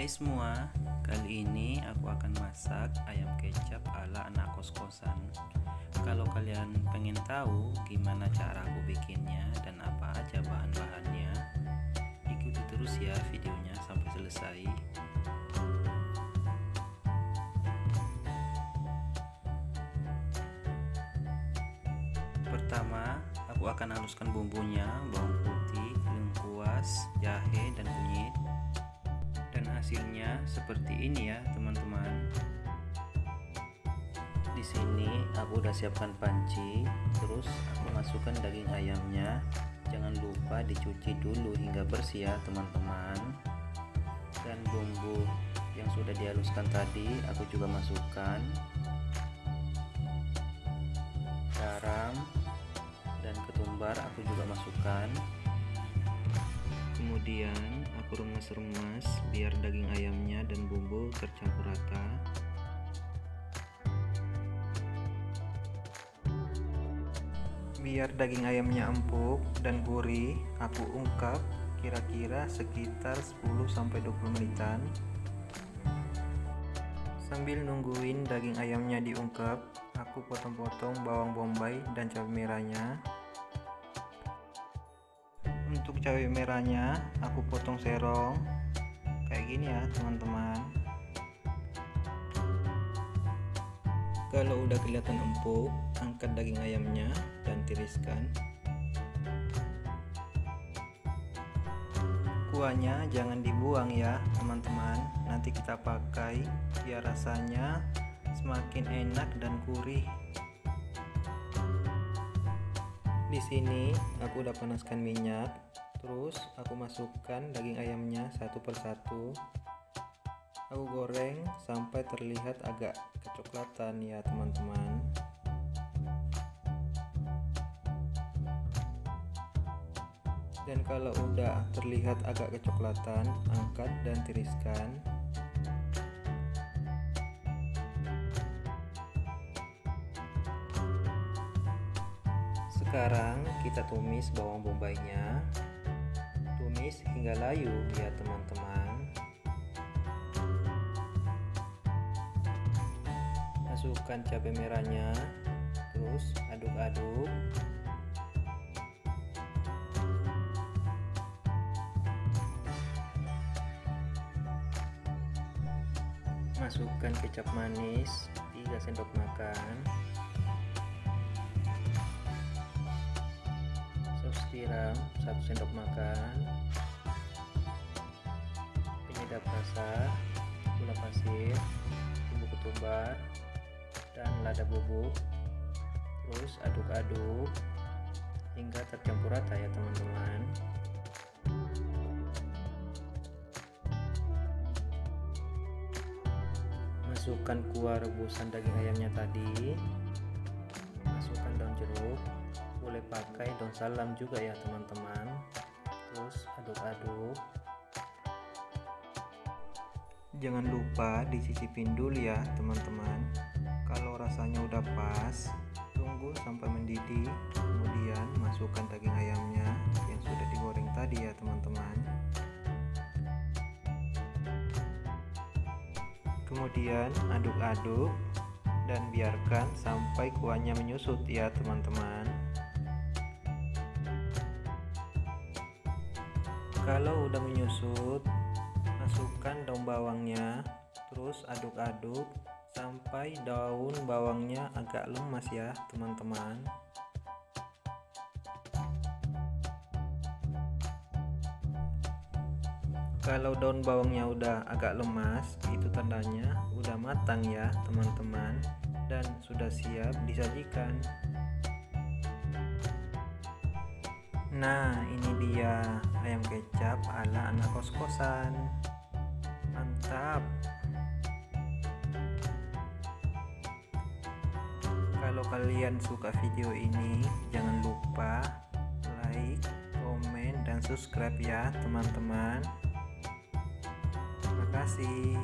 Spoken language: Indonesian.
Hai semua, kali ini aku akan masak ayam kecap ala anak kos-kosan. Kalau kalian pengen tahu gimana cara aku bikinnya dan apa aja bahan-bahannya Ikuti terus ya videonya sampai selesai. Pertama, aku akan haluskan bumbunya, bawang putih, lengkuas, jahe, dan kunyit hasilnya seperti ini ya teman-teman. Di sini aku udah siapkan panci terus aku masukkan daging ayamnya. Jangan lupa dicuci dulu hingga bersih ya teman-teman. Dan bumbu yang sudah dihaluskan tadi aku juga masukkan. Garam dan ketumbar aku juga masukkan kemudian aku remas-remas biar daging ayamnya dan bumbu tercampur rata. Biar daging ayamnya empuk dan gurih aku ungkap kira-kira sekitar 10-20 menitan. Sambil nungguin daging ayamnya diungkap aku potong-potong bawang bombay dan cabai merahnya untuk cabai merahnya aku potong serong. Kayak gini ya teman-teman. Kalau udah kelihatan empuk angkat daging ayamnya dan tiriskan. Kuahnya jangan dibuang ya teman-teman. Nanti kita pakai biar rasanya semakin enak dan gurih. Di sini aku udah panaskan minyak terus aku masukkan daging ayamnya satu persatu. Aku goreng sampai terlihat agak kecoklatan ya teman-teman. Dan kalau udah terlihat agak kecoklatan angkat dan tiriskan. Sekarang kita tumis bawang bombaynya Tumis hingga layu ya teman-teman. Masukkan cabai merahnya Terus aduk-aduk. Masukkan kecap manis 3 sendok makan. Tiram 1 sendok makan rasa gula pasir bumbu ketumbar dan lada bubuk. Terus aduk-aduk hingga tercampur rata ya teman-teman. Masukkan kuah rebusan daging ayamnya tadi. Masukkan daun jeruk. Boleh pakai daun salam juga ya teman-teman. Terus aduk-aduk jangan lupa disisipin dulu ya teman-teman. Kalau rasanya udah pas tunggu sampai mendidih kemudian masukkan daging ayamnya yang sudah digoreng tadi ya teman-teman. Kemudian aduk-aduk dan biarkan sampai kuahnya menyusut ya teman-teman. Kalau udah menyusut masukkan daun bawangnya terus aduk-aduk sampai daun bawangnya agak lemas ya teman-teman. Kalau daun bawangnya udah agak lemas itu tandanya udah matang ya teman-teman dan sudah siap disajikan. Nah ini dia ayam kecap ala anak kos-kosan Mantap. Kalau kalian suka video ini jangan lupa like, komen, dan subscribe ya teman-teman. Terima kasih